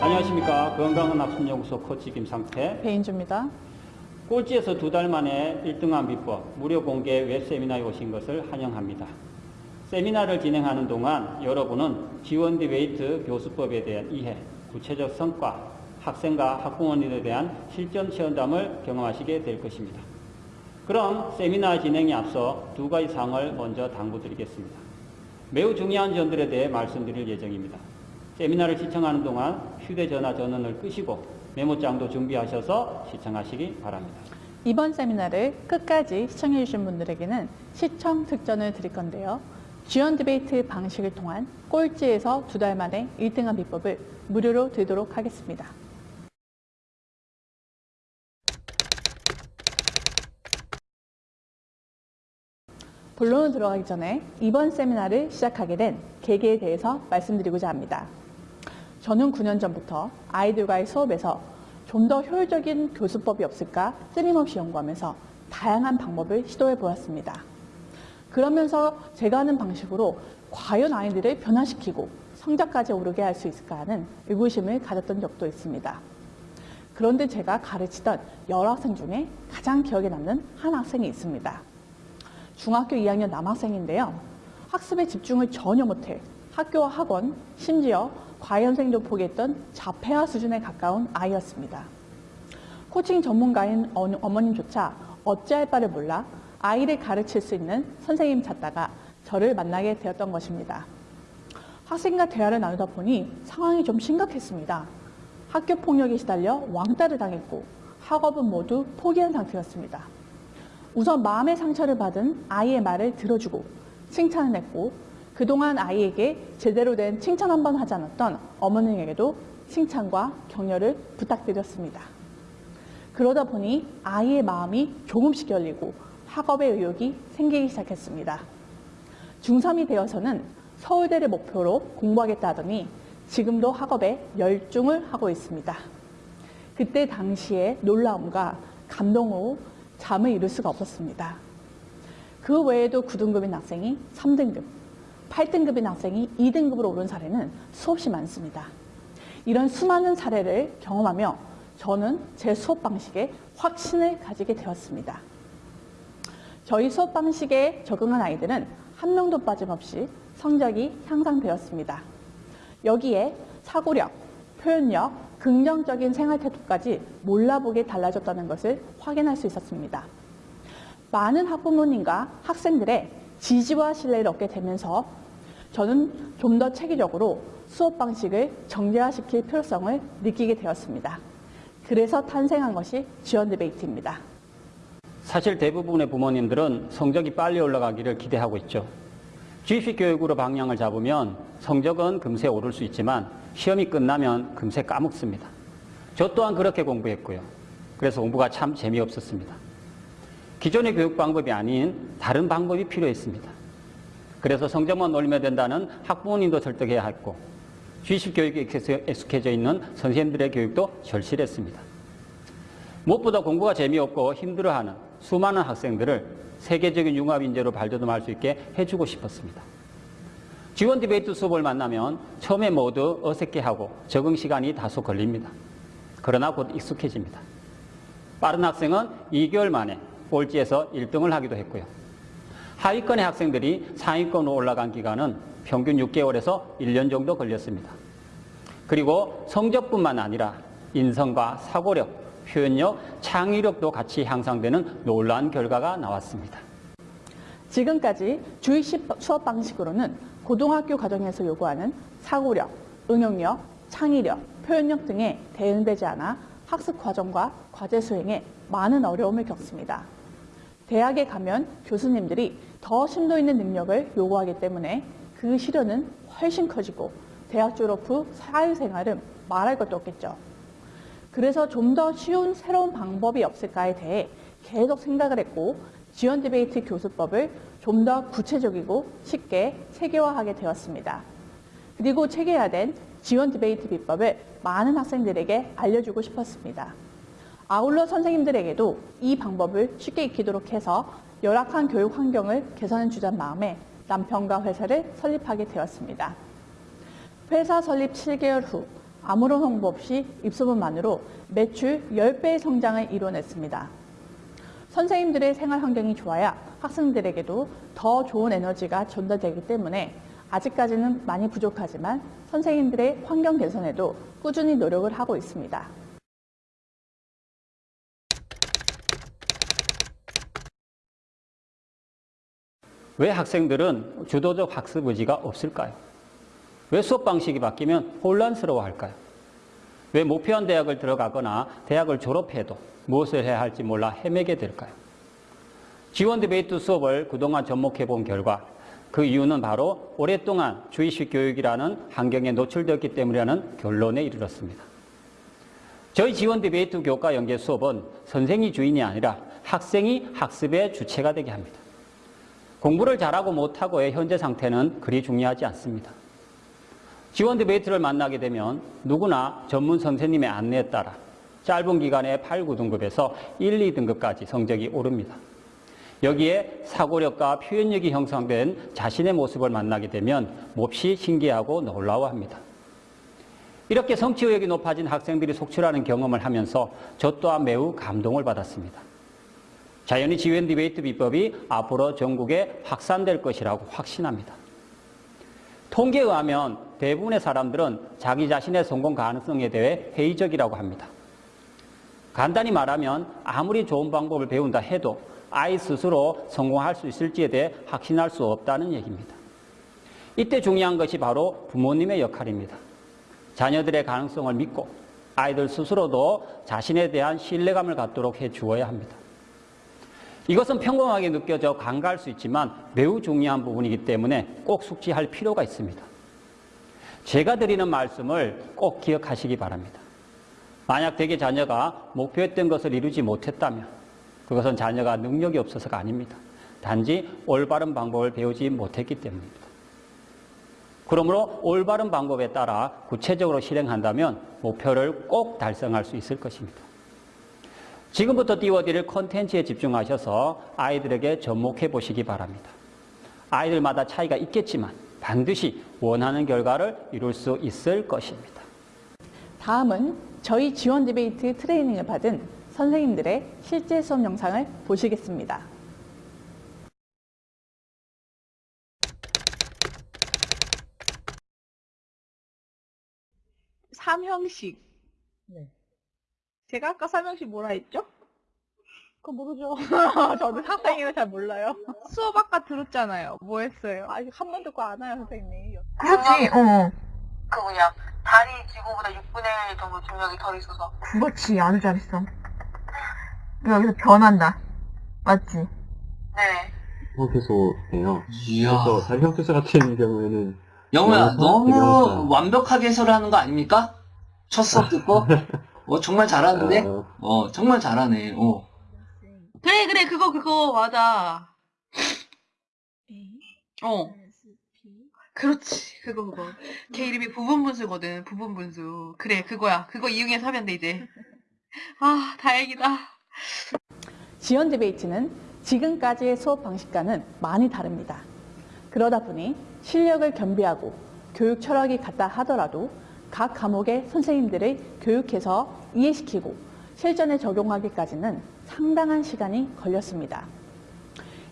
안녕하십니까 건강한 학습연구소 코치 김상태 배인주입니다. 꼴찌에서 두 달 만에 1등한 비법 무료 공개 웹 세미나에 오신 것을 환영합니다. 세미나를 진행하는 동안 여러분은 지원 디베이트 교수법에 대한 이해, 구체적 성과, 학생과 학부모님에 대한 실전 체험담을 경험하시게 될 것입니다. 그럼 세미나 진행에 앞서 두 가지 사항을 먼저 당부드리겠습니다. 매우 중요한 점들에 대해 말씀드릴 예정입니다. 세미나를 시청하는 동안 휴대전화 전원을 끄시고 메모장도 준비하셔서 시청하시기 바랍니다. 이번 세미나를 끝까지 시청해 주신 분들에게는 시청 특전을 드릴 건데요. 지원 디베이트 방식을 통한 꼴찌에서 두 달 만에 1등한 비법을 무료로 드리도록 하겠습니다. 본론으로 들어가기 전에 이번 세미나를 시작하게 된 계기에 대해서 말씀드리고자 합니다. 저는 9년 전부터 아이들과의 수업에서 좀 더 효율적인 교수법이 없을까 끊임없이 연구하면서 다양한 방법을 시도해 보았습니다. 그러면서 제가 하는 방식으로 과연 아이들을 변화시키고 성적까지 오르게 할 수 있을까 하는 의구심을 가졌던 적도 있습니다. 그런데 제가 가르치던 여러 학생 중에 가장 기억에 남는 한 학생이 있습니다. 중학교 2학년 남학생인데요. 학습에 집중을 전혀 못해 학교와 학원, 심지어 과외선생도 포기했던 자폐아 수준에 가까운 아이였습니다. 코칭 전문가인 어- 어머님조차 어찌할 바를 몰라 아이를 가르칠 수 있는 선생님 찾다가 저를 만나게 되었던 것입니다. 학생과 대화를 나누다 보니 상황이 좀 심각했습니다. 학교 폭력에 시달려 왕따를 당했고 학업은 모두 포기한 상태였습니다. 우선 마음의 상처를 받은 아이의 말을 들어주고 칭찬을 했고 그동안 아이에게 제대로 된 칭찬 한 번 하지 않았던 어머님에게도 칭찬과 격려를 부탁드렸습니다. 그러다 보니 아이의 마음이 조금씩 열리고 학업의 의욕이 생기기 시작했습니다. 중3이 되어서는 서울대를 목표로 공부하겠다 하더니 지금도 학업에 열중을 하고 있습니다. 그때 당시에 놀라움과 감동으로 잠을 이룰 수가 없었습니다. 그 외에도 9등급인 학생이 3등급, 8등급인 학생이 2등급으로 오른 사례는 수없이 많습니다. 이런 수많은 사례를 경험하며 저는 제 수업 방식에 확신을 가지게 되었습니다. 저희 수업 방식에 적응한 아이들은 한 명도 빠짐없이 성적이 향상되었습니다. 여기에 사고력, 표현력, 긍정적인 생활 태도까지 몰라보게 달라졌다는 것을 확인할 수 있었습니다. 많은 학부모님과 학생들의 지지와 신뢰를 얻게 되면서 저는 좀 더 체계적으로 수업 방식을 정제화시킬 필요성을 느끼게 되었습니다. 그래서 탄생한 것이 지원 디베이트입니다. 사실 대부분의 부모님들은 성적이 빨리 올라가기를 기대하고 있죠. 지식 교육으로 방향을 잡으면 성적은 금세 오를 수 있지만 시험이 끝나면 금세 까먹습니다. 저 또한 그렇게 공부했고요. 그래서 공부가 참 재미없었습니다. 기존의 교육 방법이 아닌 다른 방법이 필요했습니다. 그래서 성적만 올리면 된다는 학부모님도 설득해야 했고 지식 교육에 익숙해져 있는 선생님들의 교육도 절실했습니다. 무엇보다 공부가 재미없고 힘들어하는 수많은 학생들을 세계적인 융합 인재로 발돋움할 수 있게 해주고 싶었습니다. 지원 디베이트 수업을 만나면 처음에 모두 어색해하고 적응 시간이 다소 걸립니다. 그러나 곧 익숙해집니다. 빠른 학생은 2개월 만에 꼴찌에서 1등을 하기도 했고요. 하위권의 학생들이 상위권으로 올라간 기간은 평균 6개월에서 1년 정도 걸렸습니다. 그리고 성적뿐만 아니라 인성과 사고력, 표현력, 창의력도 같이 향상되는 놀라운 결과가 나왔습니다. 지금까지 주입식 수업 방식으로는 고등학교 과정에서 요구하는 사고력, 응용력, 창의력, 표현력 등에 대응되지 않아 학습 과정과 과제 수행에 많은 어려움을 겪습니다. 대학에 가면 교수님들이 더 심도 있는 능력을 요구하기 때문에 그 시련은 훨씬 커지고 대학 졸업 후 사회생활은 말할 것도 없겠죠. 그래서 좀 더 쉬운 새로운 방법이 없을까에 대해 계속 생각을 했고 지원 디베이트 교수법을 좀 더 구체적이고 쉽게 체계화하게 되었습니다. 그리고 체계화된 지원 디베이트 비법을 많은 학생들에게 알려주고 싶었습니다. 아울러 선생님들에게도 이 방법을 쉽게 익히도록 해서 열악한 교육 환경을 개선해 주자는 마음에 남편과 회사를 설립하게 되었습니다. 회사 설립 7개월 후 아무런 홍보 없이 입소문만으로 매출 10배의 성장을 이뤄냈습니다. 선생님들의 생활 환경이 좋아야 학생들에게도 더 좋은 에너지가 전달되기 때문에 아직까지는 많이 부족하지만 선생님들의 환경 개선에도 꾸준히 노력을 하고 있습니다. 왜 학생들은 주도적 학습 의지가 없을까요? 왜 수업 방식이 바뀌면 혼란스러워할까요? 왜 목표한 대학을 들어가거나 대학을 졸업해도 무엇을 해야 할지 몰라 헤매게 될까요? 지원 디베이트 수업을 그동안 접목해 본 결과 그 이유는 바로 오랫동안 주의식 교육이라는 환경에 노출되었기 때문이라는 결론에 이르렀습니다. 저희 지원 디베이트 교과 연계 수업은 선생이 주인이 아니라 학생이 학습의 주체가 되게 합니다. 공부를 잘하고 못하고의 현재 상태는 그리 중요하지 않습니다. 지원 디베이트를 만나게 되면 누구나 전문 선생님의 안내에 따라 짧은 기간에 8, 9등급에서 1, 2등급까지 성적이 오릅니다. 여기에 사고력과 표현력이 형성된 자신의 모습을 만나게 되면 몹시 신기하고 놀라워합니다. 이렇게 성취 의욕이 높아진 학생들이 속출하는 경험을 하면서 저 또한 매우 감동을 받았습니다. 자연히 지원 디베이트 비법이 앞으로 전국에 확산될 것이라고 확신합니다. 통계에 의하면 대부분의 사람들은 자기 자신의 성공 가능성에 대해 회의적이라고 합니다. 간단히 말하면 아무리 좋은 방법을 배운다 해도 아이 스스로 성공할 수 있을지에 대해 확신할 수 없다는 얘기입니다. 이때 중요한 것이 바로 부모님의 역할입니다. 자녀들의 가능성을 믿고 아이들 스스로도 자신에 대한 신뢰감을 갖도록 해 주어야 합니다. 이것은 평범하게 느껴져 간과할 수 있지만 매우 중요한 부분이기 때문에 꼭 숙지할 필요가 있습니다. 제가 드리는 말씀을 꼭 기억하시기 바랍니다. 만약 대개 자녀가 목표했던 것을 이루지 못했다면 그것은 자녀가 능력이 없어서가 아닙니다. 단지 올바른 방법을 배우지 못했기 때문입니다. 그러므로 올바른 방법에 따라 구체적으로 실행한다면 목표를 꼭 달성할 수 있을 것입니다. 지금부터 띄워드릴 컨텐츠에 집중하셔서 아이들에게 접목해 보시기 바랍니다. 아이들마다 차이가 있겠지만 반드시 원하는 결과를 이룰 수 있을 것입니다. 다음은 저희 지원 디베이트 트레이닝을 받은 선생님들의 실제 수업 영상을 보시겠습니다. 삼형식. 네. 제가 아까 삼형식 뭐라 했죠? 그거 모르죠. 저도 학생이라 잘 몰라요. 수업 아까 들었잖아요. 뭐 했어요? 아직 한번 듣고 안 와요, 선생님. 그렇지, 어. 그 뭐냐 달이 지구보다 6분의 1 정도 중력이 덜 있어서 그렇지, 아주 잘했어. 여기서 변한다. 맞지? 네 형태소예요. 이야. 그래서 다리 형태소 같은 경우에는 영호야? 너무. 완벽하게 해설하는 거 아닙니까? 첫 수업 듣고? 어, 정말 잘하는데? 어, 어, 정말 잘하네. 어. 그래, 그래, 그거, 그거, 맞아. 어. 그렇지, 그거, 그거. 걔 이름이 부분 분수거든, 부분 분수. 그래, 그거야. 그거 이용해서 하면 돼, 이제. 아, 다행이다. 지원 디베이트는 지금까지의 수업 방식과는 많이 다릅니다. 그러다 보니 실력을 겸비하고 교육 철학이 같다 하더라도 각 과목의 선생님들을 교육해서 이해시키고 실전에 적용하기까지는 상당한 시간이 걸렸습니다.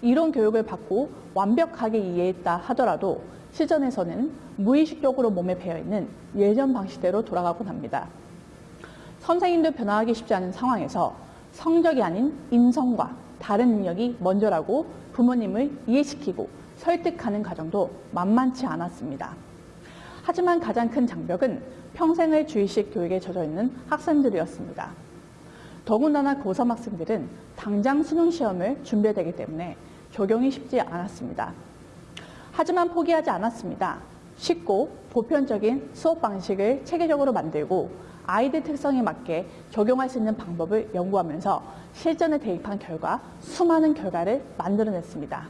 이론 교육을 받고 완벽하게 이해했다 하더라도 실전에서는 무의식적으로 몸에 배어있는 예전 방식대로 돌아가곤 합니다. 선생님도 변화하기 쉽지 않은 상황에서 성적이 아닌 인성과 다른 능력이 먼저라고 부모님을 이해시키고 설득하는 과정도 만만치 않았습니다. 하지만 가장 큰 장벽은 평생을 주의식 교육에 젖어 있는 학생들이었습니다. 더군다나 고3 학생들은 당장 수능 시험을 준비해야 되기 때문에 적용이 쉽지 않았습니다. 하지만 포기하지 않았습니다. 쉽고 보편적인 수업 방식을 체계적으로 만들고 아이들 특성에 맞게 적용할 수 있는 방법을 연구하면서 실전에 대입한 결과 수많은 결과를 만들어냈습니다.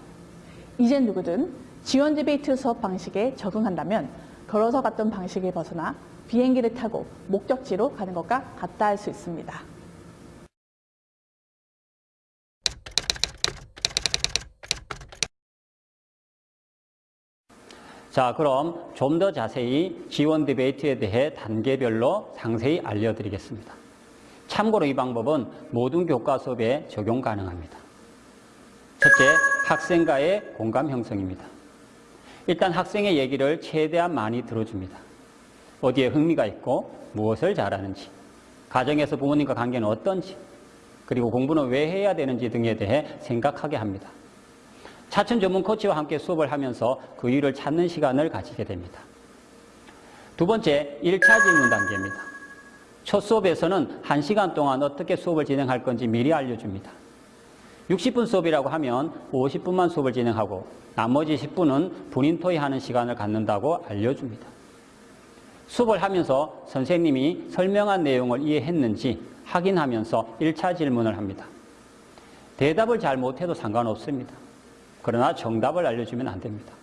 이제 누구든 지원 디베이트 수업 방식에 적응한다면 걸어서 갔던 방식을 벗어나 비행기를 타고 목적지로 가는 것과 같다 할 수 있습니다. 자, 그럼 좀 더 자세히 지원 디베이트에 대해 단계별로 상세히 알려드리겠습니다. 참고로 이 방법은 모든 교과 수업에 적용 가능합니다. 첫째, 학생과의 공감 형성입니다. 일단 학생의 얘기를 최대한 많이 들어줍니다. 어디에 흥미가 있고 무엇을 잘하는지, 가정에서 부모님과 관계는 어떤지, 그리고 공부는 왜 해야 되는지 등에 대해 생각하게 합니다. 차천 전문 코치와 함께 수업을 하면서 그 이유를 찾는 시간을 가지게 됩니다. 두 번째, 1차 질문 단계입니다. 첫 수업에서는 1시간 동안 어떻게 수업을 진행할 건지 미리 알려줍니다. 60분 수업이라고 하면 50분만 수업을 진행하고 나머지 10분은 본인 토의하는 시간을 갖는다고 알려줍니다. 수업을 하면서 선생님이 설명한 내용을 이해했는지 확인하면서 1차 질문을 합니다. 대답을 잘 못해도 상관없습니다. 그러나 정답을 알려주면 안 됩니다.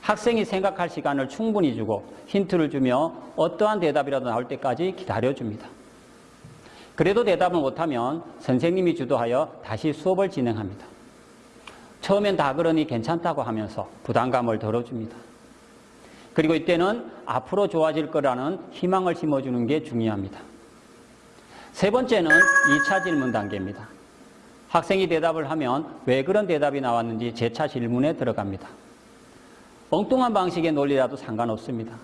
학생이 생각할 시간을 충분히 주고 힌트를 주며 어떠한 대답이라도 나올 때까지 기다려줍니다. 그래도 대답을 못하면 선생님이 주도하여 다시 수업을 진행합니다. 처음엔 다 그러니 괜찮다고 하면서 부담감을 덜어줍니다. 그리고 이때는 앞으로 좋아질 거라는 희망을 심어주는 게 중요합니다. 세 번째는 2차 질문 단계입니다. 학생이 대답을 하면 왜 그런 대답이 나왔는지 재차 질문에 들어갑니다. 엉뚱한 방식의 논리라도 상관없습니다.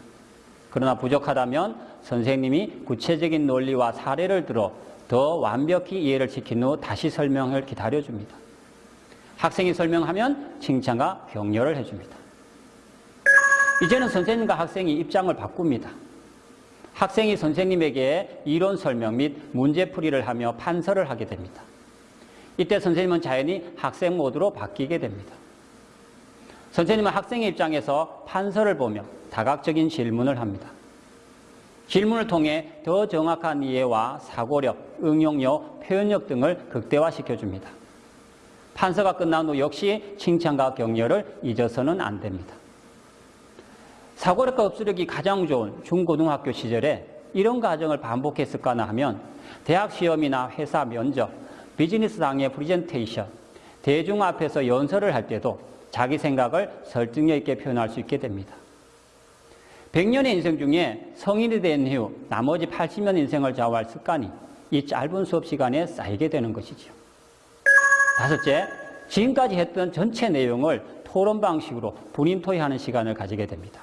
그러나 부족하다면 선생님이 구체적인 논리와 사례를 들어 더 완벽히 이해를 시킨 후 다시 설명을 기다려줍니다. 학생이 설명하면 칭찬과 격려를 해줍니다. 이제는 선생님과 학생이 입장을 바꿉니다. 학생이 선생님에게 이론 설명 및 문제풀이를 하며 판서를 하게 됩니다. 이때 선생님은 자연히 학생 모드로 바뀌게 됩니다. 선생님은 학생의 입장에서 판서를 보며 다각적인 질문을 합니다. 질문을 통해 더 정확한 이해와 사고력, 응용력, 표현력 등을 극대화시켜 줍니다. 판서가 끝난 후 역시 칭찬과 격려를 잊어서는 안 됩니다. 사고력과 흡수력이 가장 좋은 중고등학교 시절에 이런 과정을 반복했을까나 하면 대학 시험이나 회사 면접, 비즈니스상의 프리젠테이션, 대중 앞에서 연설을 할 때도 자기 생각을 설득력 있게 표현할 수 있게 됩니다. 100년의 인생 중에 성인이 된 이후 나머지 80년 인생을 좌우할 습관이 이 짧은 수업 시간에 쌓이게 되는 것이죠. 다섯째, 지금까지 했던 전체 내용을 토론 방식으로 본인 토의하는 시간을 가지게 됩니다.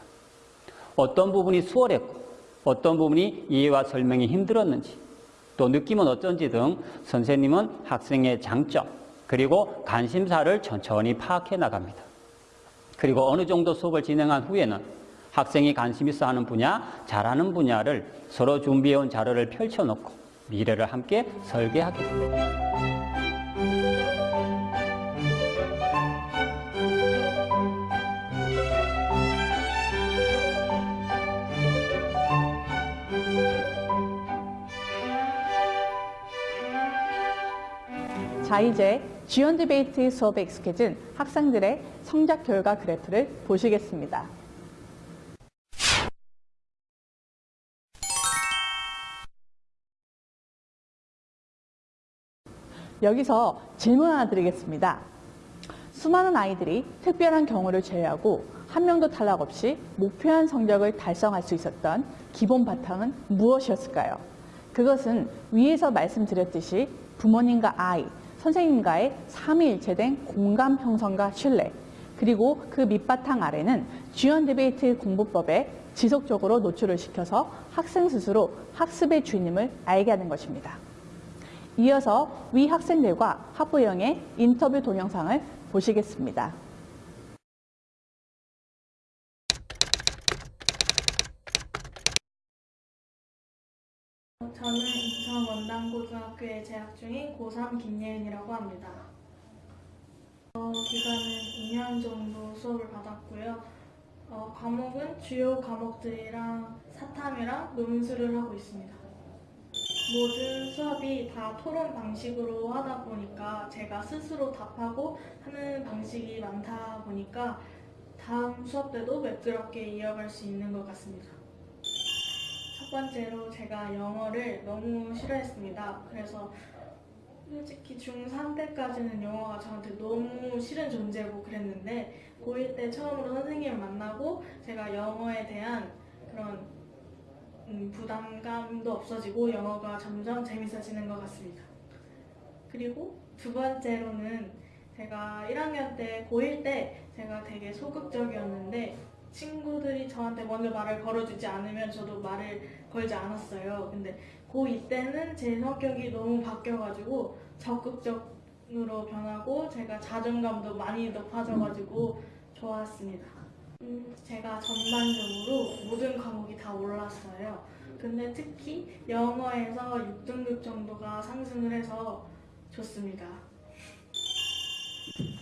어떤 부분이 수월했고 어떤 부분이 이해와 설명이 힘들었는지 또 느낌은 어쩐지 등 선생님은 학생의 장점 그리고 관심사를 천천히 파악해 나갑니다. 그리고 어느 정도 수업을 진행한 후에는 학생이 관심 있어 하는 분야, 잘하는 분야를 서로 준비해온 자료를 펼쳐놓고 미래를 함께 설계하게 됩니다. 자, 이제 지원 디베이트 수업에 익숙해진 학생들의 성적 결과 그래프를 보시겠습니다. 여기서 질문 하나 드리겠습니다. 수많은 아이들이 특별한 경우를 제외하고 한 명도 탈락 없이 목표한 성적을 달성할 수 있었던 기본 바탕은 무엇이었을까요? 그것은 위에서 말씀드렸듯이 부모님과 아이, 선생님과의 삼위일체된 공감 형성과 신뢰, 그리고 그 밑바탕 아래는 지원 디베이트 공부법에 지속적으로 노출을 시켜서 학생 스스로 학습의 주인임을 알게 하는 것입니다. 이어서 위 학생들과 학부형의 인터뷰 동영상을 보시겠습니다. 저는 원당고등학교에 재학 중인 고3 김예은이라고 합니다. 어, 기간은 2년 정도 수업을 받았고요. 어, 과목은 주요 과목들이랑 사탐이랑 논술을 하고 있습니다. 모든 수업이 다 토론 방식으로 하다 보니까 제가 스스로 답하고 하는 방식이 많다 보니까 다음 수업 때도 매끄럽게 이어갈 수 있는 것 같습니다. 첫 번째로 제가 영어를 너무 싫어했습니다. 그래서 솔직히 중3 때까지는 영어가 저한테 너무 싫은 존재고 그랬는데 고1 때 처음으로 선생님을 만나고 제가 영어에 대한 그런 음, 부담감도 없어지고 영어가 점점 재밌어지는 것 같습니다. 그리고 두 번째로는 제가 1학년 때 고1 때 제가 되게 소극적이었는데 친구들이 저한테 먼저 말을 걸어주지 않으면 저도 말을 걸지 않았어요. 근데 고2 때는 제 성격이 너무 바뀌어가지고 적극적으로 변하고 제가 자존감도 많이 높아져가지고 좋았습니다. 음, 제가 전반적으로 모든 과목이 다 올랐어요. 근데 특히 영어에서 6등급 정도가 상승을 해서 좋습니다.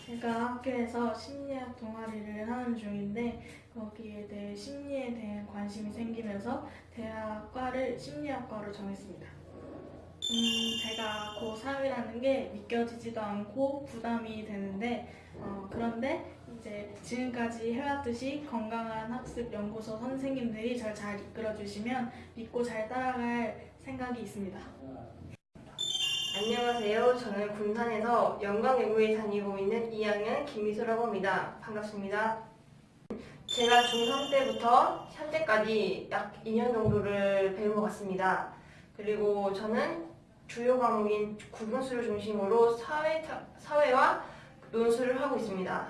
제가 학교에서 심리학 동아리를 하는 중인데 거기에 대해 심리에 대한 관심이 생기면서 대학과를 심리학과로 정했습니다. 음, 제가 고3이라는 게 믿겨지지도 않고 부담이 되는데 어, 그런데 이제 지금까지 해왔듯이 건강한 학습 연구소 선생님들이 절 잘 이끌어 주시면 믿고 잘 따라갈 생각이 있습니다. 안녕하세요. 저는 군산에서 영광외고에 다니고 있는 2학년 김미소라고 합니다. 반갑습니다. 제가 중3 때부터 현재까지 약 2년 정도를 배운 것 같습니다. 그리고 저는 주요 과목인 구분수를 중심으로 사회, 사회와 논술을 하고 있습니다.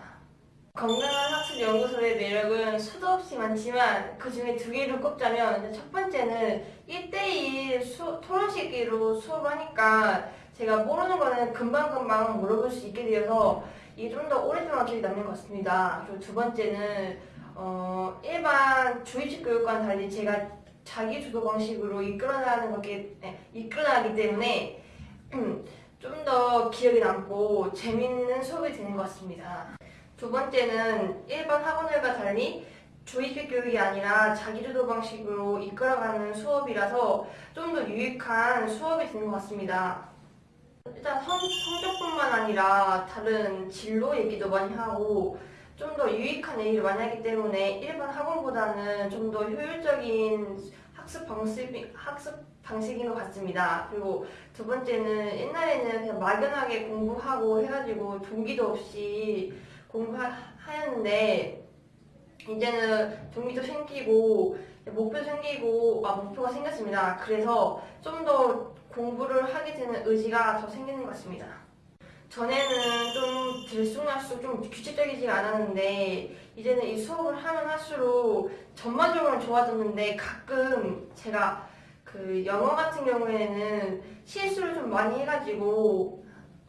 건강한 학습 연구소의 매력은 수도 없이 많지만 그 중에 두 개를 꼽자면 첫 번째는 1대1 수, 토론식으로 수업을 하니까 제가 모르는 거는 금방금방 물어볼 수 있게 되어서 이게 좀 더 오랫동안 기억에 남는 것 같습니다. 그리고 두 번째는 어, 일반 주입식 교육과는 달리 제가 자기 주도 방식으로 이끌어나가는 거기 네, 이끌어나가기 때문에 좀 더 기억에 남고 재밌는 수업이 되는 것 같습니다. 두 번째는 일반 학원들과 달리 주입식 교육이 아니라 자기주도 방식으로 이끌어가는 수업이라서 좀 더 유익한 수업이 되는 것 같습니다. 일단 성, 성적뿐만 아니라 다른 진로 얘기도 많이 하고 좀 더 유익한 많이 하기 때문에 일반 학원보다는 좀 더 효율적인 학습 방식, 학습 방식인 것 같습니다. 그리고 두 번째는 옛날에는 그냥 막연하게 공부하고 해가지고 동기도 없이 공부하였는데 이제는 동기도 생기고 목표 생기고 아 목표가 생겼습니다. 그래서 좀 더 공부를 하게 되는 의지가 더 생기는 것 같습니다. 전에는 좀 들쑥날쑥 좀 규칙적이지 않았는데 이제는 이 수업을 하면 할수록 전반적으로 좋아졌는데 가끔 제가 그 영어 같은 경우에는 실수를 좀 많이 해가지고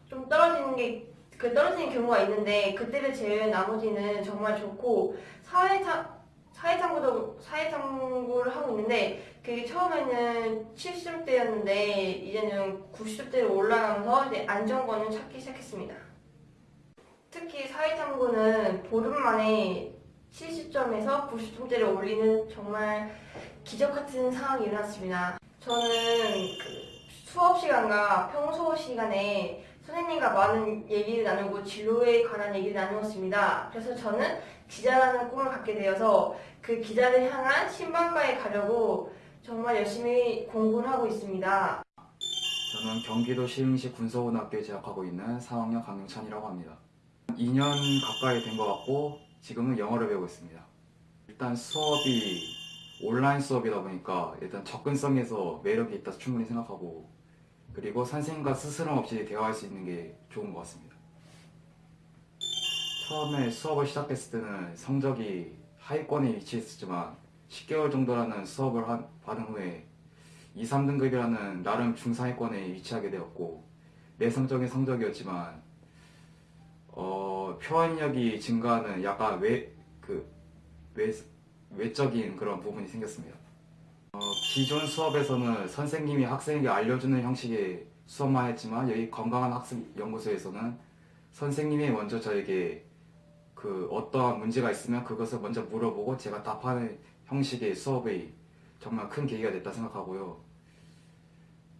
좀 떨어지는 게 그 떨어지는 경우가 있는데 그때를 제외한 나머지는 정말 좋고 사회 탐 사회탐구도 사회탐구를 하고 있는데 그게 처음에는 70점대였는데 이제는 90점대로 올라가면서 이제 안정권을 찾기 시작했습니다. 특히 사회탐구는 보름 만에 70점에서 90점대를 올리는 정말 기적 같은 상황이 일어났습니다. 저는 그 수업 시간과 평소 시간에 선생님과 많은 얘기를 나누고 진로에 관한 얘기를 나누었습니다. 그래서 저는 기자라는 꿈을 갖게 되어서 그 기자를 향한 신방과에 가려고 정말 열심히 공부를 하고 있습니다. 저는 경기도 시흥시 군소고등학교에 재학하고 있는 4학년 강용찬이라고 합니다. 2년 가까이 된 것 같고 지금은 영어를 배우고 있습니다. 일단 수업이 온라인 수업이다 보니까 일단 접근성에서 매력이 있다 충분히 생각하고 그리고 선생님과 스스럼 없이 대화할 수 있는 게 좋은 것 같습니다. 처음에 수업을 시작했을 때는 성적이 하위권에 위치했었지만 10개월 정도라는 수업을 한, 받은 후에 2, 3등급이라는 나름 중상위권에 위치하게 되었고 내성적인 성적이었지만 어, 표현력이 증가하는 약간 외, 그, 외, 외적인 그런 부분이 생겼습니다. 어, 기존 수업에서는 선생님이 학생에게 알려주는 형식의 수업만 했지만 여기 건강한 학습 연구소에서는 선생님이 먼저 저에게 그 어떠한 문제가 있으면 그것을 먼저 물어보고 제가 답하는 형식의 수업이 정말 큰 계기가 됐다 생각하고요.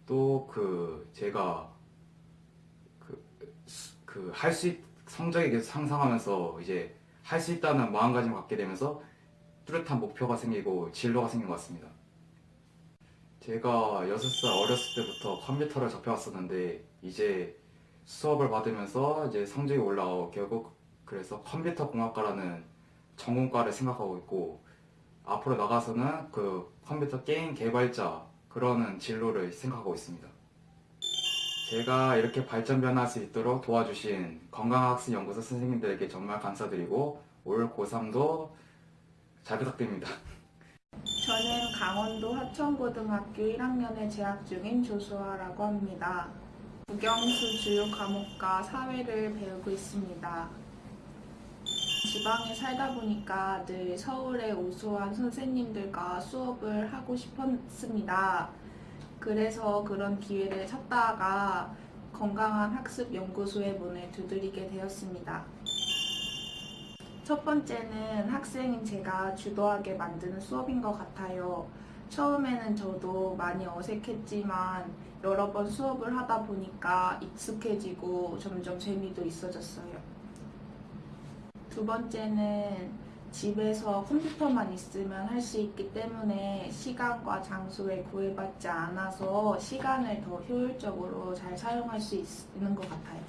또 그 제가 그할수 성적이 계속 상상하면서 이제 할 수 있다는 마음가짐을 갖게 되면서 뚜렷한 목표가 생기고 진로가 생긴 것 같습니다. 제가 6살 어렸을 때부터 컴퓨터를 접해왔었는데 이제 수업을 받으면서 이제 성적이 올라오고 결국 그래서 컴퓨터 공학과라는 전공과를 생각하고 있고 앞으로 나가서는 그 컴퓨터 게임 개발자 그러는 진로를 생각하고 있습니다. 제가 이렇게 발전 변화할 수 있도록 도와주신 건강학습연구소 선생님들에게 정말 감사드리고 올 고3도 잘 부탁드립니다. 저는 강원도 하천고등학교 1학년에 재학 중인 조수아라고 합니다. 국영수 주요 과목과 사회를 배우고 있습니다. 지방에 살다 보니까 늘 서울의 우수한 선생님들과 수업을 하고 싶었습니다. 그래서 그런 기회를 찾다가 건강한 학습 연구소의 문을 두드리게 되었습니다. 첫 번째는 학생인 제가 주도하게 만드는 수업인 것 같아요. 처음에는 저도 많이 어색했지만 여러 번 수업을 하다 보니까 익숙해지고 점점 재미도 있어졌어요. 두 번째는 집에서 컴퓨터만 있으면 할 수 있기 때문에 시간과 장소에 구애받지 않아서 시간을 더 효율적으로 잘 사용할 수 있는 것 같아요.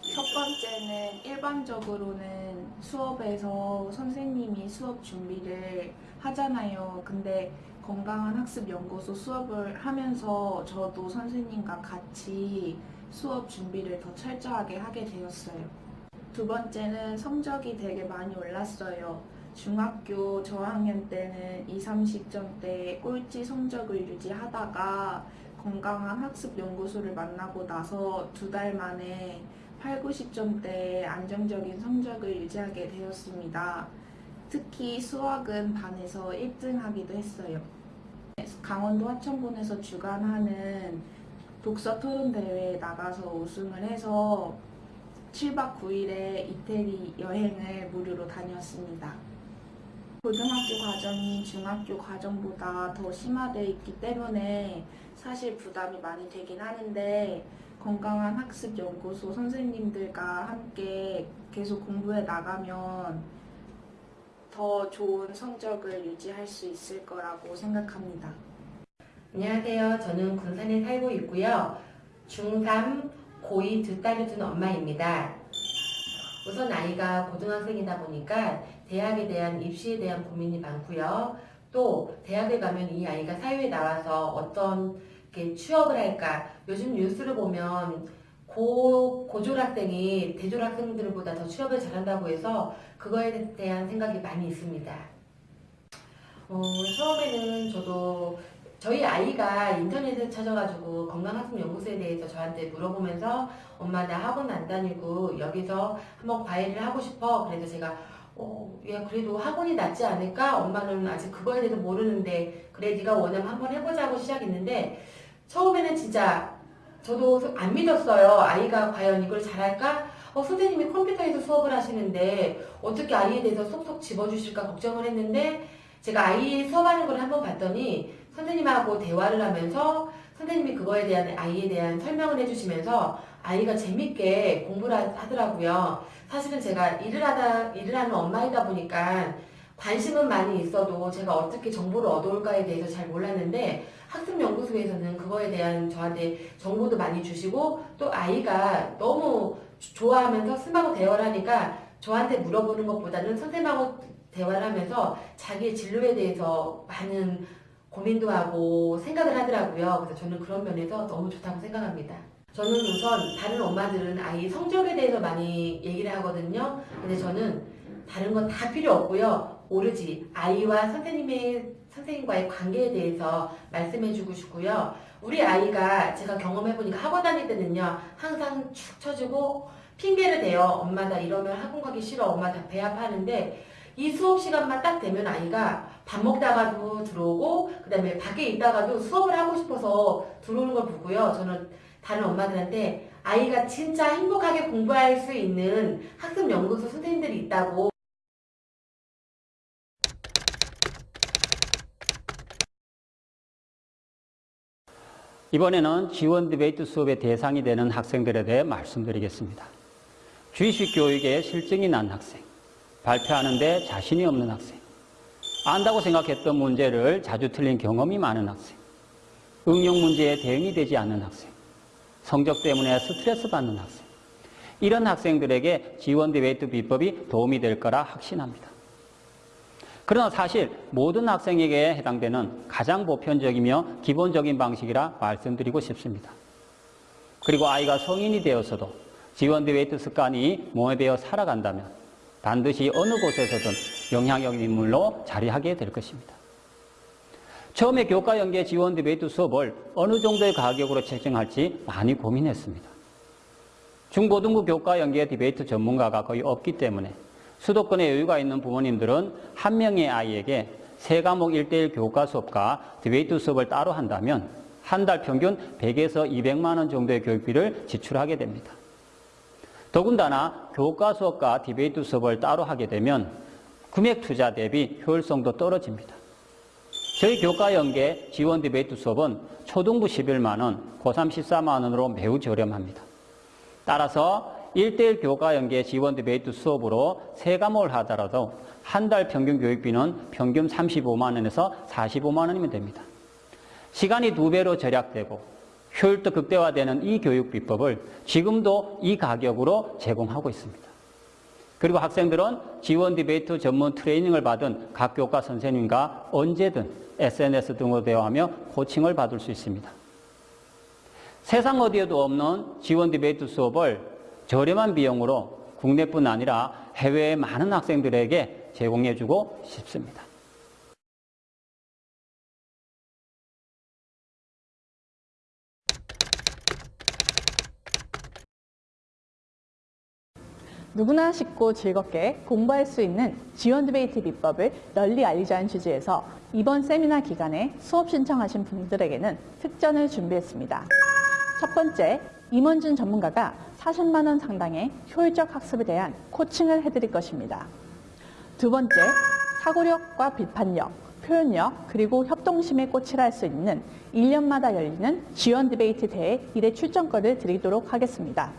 첫 번째는 일반적으로는 수업에서 선생님이 수업 준비를 하잖아요. 근데 건강한 학습 연구소 수업을 하면서 저도 선생님과 같이 수업 준비를 더 철저하게 하게 되었어요. 두 번째는 성적이 되게 많이 올랐어요. 중학교 저학년 때는 2, 30점대 꼴찌 성적을 유지하다가 건강한 학습 연구소를 만나고 나서 두 달 만에 8, 90점대 안정적인 성적을 유지하게 되었습니다. 특히 수학은 반에서 1등 하기도 했어요. 강원도 하천군에서 주관하는 독서 토론 대회에 나가서 우승을 해서 7박 9일의 이태리 여행을 무료로 다녔습니다. 고등학교 과정이 중학교 과정보다 더 심화되어 있기 때문에 사실 부담이 많이 되긴 하는데 건강한 학습 연구소 선생님들과 함께 계속 공부해 나가면 더 좋은 성적을 유지할 수 있을 거라고 생각합니다. 안녕하세요. 저는 군산에 살고 있고요. 중3, 고2 두 딸을 둔 엄마입니다. 우선 아이가 고등학생이다 보니까 대학에 대한 입시에 대한 고민이 많고요. 또 대학에 가면 이 아이가 사회에 나와서 어떤 이렇게 취업을 할까. 요즘 뉴스를 보면 고, 고졸학생이 대졸학생들보다 더 취업을 잘한다고 해서 그거에 대한 생각이 많이 있습니다. 어, 처음에는 저도 저희 아이가 인터넷에 찾아가지고 건강학습연구소에 대해서 저한테 물어보면서 엄마 나 학원 안 다니고 여기서 한번 과외를 하고 싶어. 그래서 제가 어, 야 그래도 학원이 낫지 않을까? 엄마는 아직 그거에 대해서 모르는데 그래 네가 원하면 한번 해보자고 시작했는데 처음에는 진짜 저도 안 믿었어요. 아이가 과연 이걸 잘할까? 어, 선생님이 컴퓨터에서 수업을 하시는데 어떻게 아이에 대해서 쏙쏙 집어주실까 걱정을 했는데 제가 아이 수업하는 걸 한번 봤더니 선생님하고 대화를 하면서 선생님이 그거에 대한 아이에 대한 설명을 해주시면서 아이가 재밌게 공부를 하더라고요. 사실은 제가 일을 하다 일을 하는 엄마이다 보니까 관심은 많이 있어도 제가 어떻게 정보를 얻어올까에 대해서 잘 몰랐는데 학습연구소에서는 그거에 대한 저한테 정보도 많이 주시고 또 아이가 너무 좋아하면서 스마고 대화를 하니까 저한테 물어보는 것보다는 선생님하고 대화를 하면서 자기의 진로에 대해서 많은 고민도 하고 생각을 하더라고요. 그래서 저는 그런 면에서 너무 좋다고 생각합니다. 저는 우선 다른 엄마들은 아이 성적에 대해서 많이 얘기를 하거든요. 근데 저는 다른 건 다 필요 없고요. 오로지 아이와 선생님의 선생님과의 관계에 대해서 말씀해주고 싶고요. 우리 아이가 제가 경험해보니까 학원 다닐 때는요. 항상 축 처지고 핑계를 대요. 엄마 나 이러면 학원 가기 싫어. 엄마 다 배합하는데 이 수업 시간만 딱 되면 아이가 밥 먹다가도 들어오고 그 다음에 밖에 있다가도 수업을 하고 싶어서 들어오는 걸 보고요. 저는 다른 엄마들한테 아이가 진짜 행복하게 공부할 수 있는 학습연구소 선생님들이 있다고 이번에는 지원 디베이트 수업의 대상이 되는 학생들에 대해 말씀드리겠습니다. 주입식 교육에 싫증이 난 학생, 발표하는데 자신이 없는 학생, 안다고 생각했던 문제를 자주 틀린 경험이 많은 학생, 응용 문제에 대응이 되지 않는 학생, 성적 때문에 스트레스 받는 학생, 이런 학생들에게 지원 디베이트 비법이 도움이 될 거라 확신합니다. 그러나 사실 모든 학생에게 해당되는 가장 보편적이며 기본적인 방식이라 말씀드리고 싶습니다. 그리고 아이가 성인이 되어서도 지원 디베이트 습관이 몸에 배어 살아간다면 반드시 어느 곳에서든 영향력 인물로 자리하게 될 것입니다. 처음에 교과 연계 지원 디베이트 수업을 어느 정도의 가격으로 책정할지 많이 고민했습니다. 중고등부 교과 연계 디베이트 전문가가 거의 없기 때문에 수도권에 여유가 있는 부모님들은 한 명의 아이에게 세 과목 1대1 교과 수업과 디베이트 수업을 따로 한다면 한 달 평균 100에서 200만 원 정도의 교육비를 지출하게 됩니다. 더군다나 교과 수업과 디베이트 수업을 따로 하게 되면 금액 투자 대비 효율성도 떨어집니다. 저희 교과 연계 지원 디베이트 수업은 초등부 11만 원, 고3 14만 원으로 매우 저렴합니다. 따라서 1대1 교과 연계 지원 디베이트 수업으로 세 과목을 하더라도 한 달 평균 교육비는 평균 35만 원에서 45만 원이면 됩니다. 시간이 두 배로 절약되고 효율도 극대화되는 이 교육 비법을 지금도 이 가격으로 제공하고 있습니다. 그리고 학생들은 지원 디베이트 전문 트레이닝을 받은 각 교과 선생님과 언제든 SNS 등으로 대화하며 코칭을 받을 수 있습니다. 세상 어디에도 없는 지원 디베이트 수업을 저렴한 비용으로 국내뿐 아니라 해외의 많은 학생들에게 제공해주고 싶습니다. 누구나 쉽고 즐겁게 공부할 수 있는 지원 디베이트 비법을 널리 알리자는 취지에서 이번 세미나 기간에 수업 신청하신 분들에게는 특전을 준비했습니다. 첫 번째, 임원준 전문가가 40만 원 상당의 효율적 학습에 대한 코칭을 해드릴 것입니다. 두 번째, 사고력과 비판력, 표현력, 그리고 협동심의 꽃이라 할 수 있는 1년마다 열리는 지원 디베이트 대회 1회 출전권을 드리도록 하겠습니다.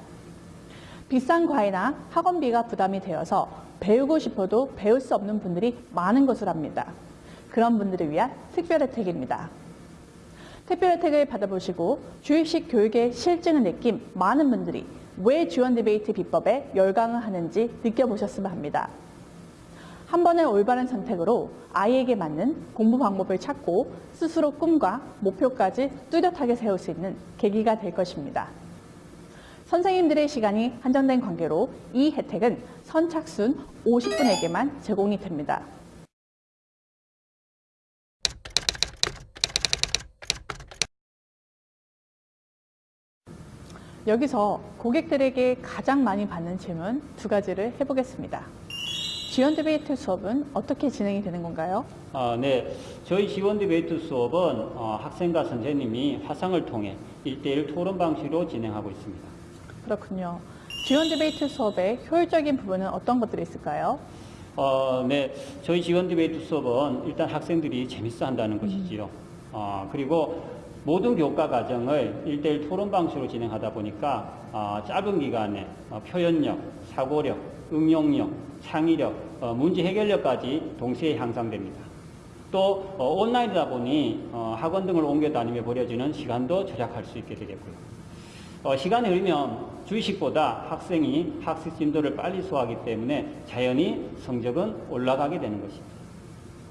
비싼 과외나 학원비가 부담이 되어서 배우고 싶어도 배울 수 없는 분들이 많은 것을 압니다. 그런 분들을 위한 특별 혜택입니다. 특별 혜택을 받아보시고 주입식 교육의 실증을 느낀 많은 분들이 왜 지원 디베이트 비법에 열광을 하는지 느껴보셨으면 합니다. 한 번의 올바른 선택으로 아이에게 맞는 공부 방법을 찾고 스스로 꿈과 목표까지 뚜렷하게 세울 수 있는 계기가 될 것입니다. 선생님들의 시간이 한정된 관계로 이 혜택은 선착순 50분에게만 제공이 됩니다. 여기서 고객들에게 가장 많이 받는 질문 두 가지를 해보겠습니다. 지원 디베이트 수업은 어떻게 진행이 되는 건가요? 아, 네. 저희 지원 디베이트 수업은 어, 학생과 선생님이 화상을 통해 1대1 토론 방식으로 진행하고 있습니다. 그렇군요. 지원 디베이트 수업의 효율적인 부분은 어떤 것들이 있을까요? 어, 네. 저희 지원 디베이트 수업은 일단 학생들이 재밌어 한다는 것이지요. 어, 그리고 모든 교과 과정을 1대1 토론 방식으로 진행하다 보니까 어, 짧은 기간에 어, 표현력, 사고력, 응용력, 창의력, 어, 문제 해결력까지 동시에 향상됩니다. 또 어, 온라인이다 보니 어, 학원 등을 옮겨 다니며 벌여지는 시간도 절약할 수 있게 되겠고요. 어, 시간이 흐르면 주의식보다 학생이 학습 진도를 빨리 소화하기 때문에 자연히 성적은 올라가게 되는 것입니다.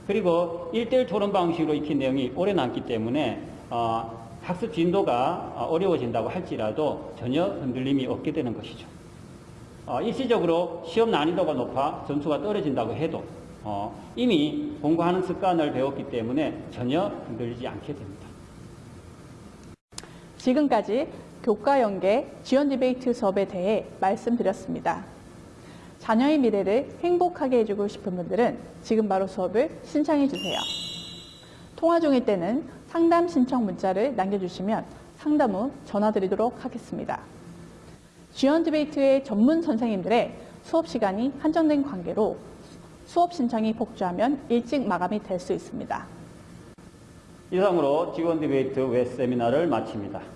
그리고 1대1 토론 방식으로 익힌 내용이 오래 남기 때문에 어, 학습 진도가 어, 어려워진다고 할지라도 전혀 흔들림이 없게 되는 것이죠. 어, 일시적으로 시험 난이도가 높아 점수가 떨어진다고 해도 어, 이미 공부하는 습관을 배웠기 때문에 전혀 흔들리지 않게 됩니다. 지금까지 교과 연계 지원 디베이트 수업에 대해 말씀드렸습니다. 자녀의 미래를 행복하게 해주고 싶은 분들은 지금 바로 수업을 신청해 주세요. 통화 중일 때는 상담 신청 문자를 남겨주시면 상담 후 전화 드리도록 하겠습니다. 지원 디베이트의 전문 선생님들의 수업 시간이 한정된 관계로 수업 신청이 폭주하면 일찍 마감이 될 수 있습니다. 이상으로 지원 디베이트 웹 세미나를 마칩니다.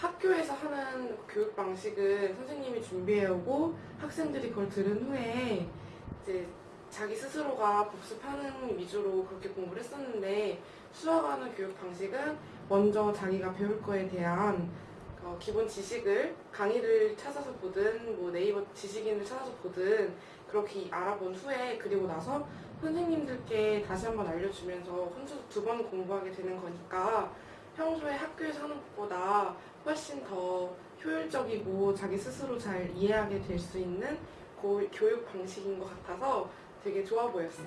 학교에서 하는 교육 방식은 선생님이 준비해오고 학생들이 그걸 들은 후에 이제 자기 스스로가 복습하는 위주로 그렇게 공부를 했었는데 수아가 하는 교육 방식은 먼저 자기가 배울 거에 대한 어, 기본 지식을 강의를 찾아서 보든 뭐 네이버 지식인을 찾아서 보든 그렇게 알아본 후에 그리고 나서 선생님들께 다시 한번 알려주면서 혼자서 두 번 공부하게 되는 거니까 평소에 학교에서 하는 것보다 훨씬 더 효율적이고 자기 스스로 잘 이해하게 될 수 있는 고- 교육 방식인 것 같아서 되게 좋아 보였어요.